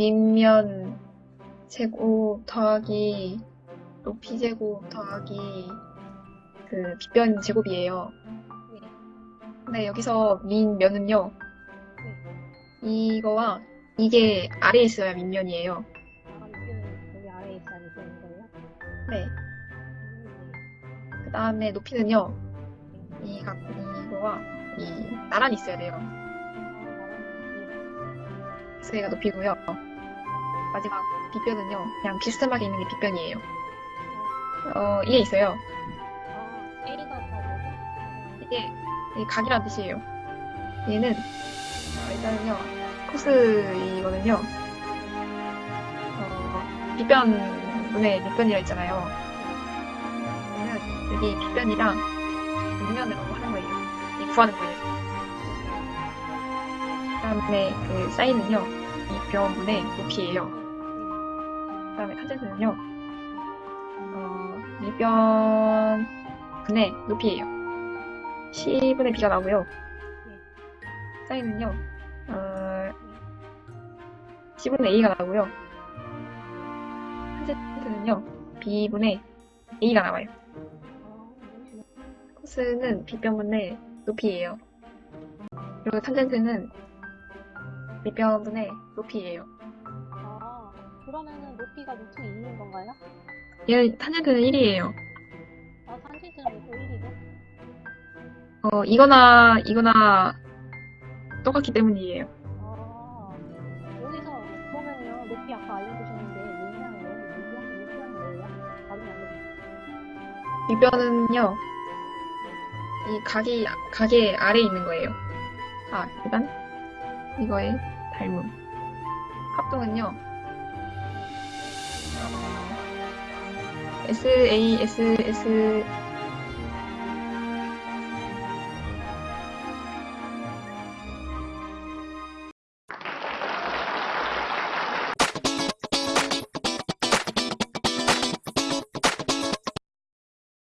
밑면 제곱 더하기 높이 제곱 더하기 그 빗변 제곱이에요. 네. 근데 여기서 밑면은요. 이거와 이게 아래에 있어야 밑면이에요. 아, 밑에는 여기 아래에 있어야 밑에는 거예요? 네. 음, 그 다음에 높이는요. 이 각, 이거와 이 나란히 있어야 돼요. 아, 그래서 얘가 높이고요. 마지막 빗변은요. 그냥 비스듬하게 있는 게 빗변이에요. 어, 이게 있어요. 아, A가 다 뭐죠? 이게 이 각이란 뜻이에요. 얘는 어, 일단은요 코스 이거든요. 어, 빗변분의 밑변이라 했잖아요. 그러면 여기 빗변이랑 밑면으로 하는 거예요. 이 구하는 거예요. 그 다음에 그 사인은요 이 변분의 높이예요. 그다음에 탄젠트는요 어, 밑변 분의 높이예요. C분의 B가 나오고요. 사인은요, 어, C분의 A가 나오고요. 탄젠트는요, B분의 A가 나와요. 코스는 B변분의 높이예요. 그리고 탄젠트는 밑변분의 높이예요. 아, 그러면은 높이가 루트 2인 건가요? 얘는 탄젠트는 1이에요. 아, 루트 1이죠? 어, 이거나 이거나 똑같기 때문이에요. 아, 여기서 높이 아까 알려주셨는데, 거예요? 안? 밑변은요, 이 각이, 각의 아래에 있는 거예요. 아, 일단, 이거의 닮음. 합동은요, S, A, S, S,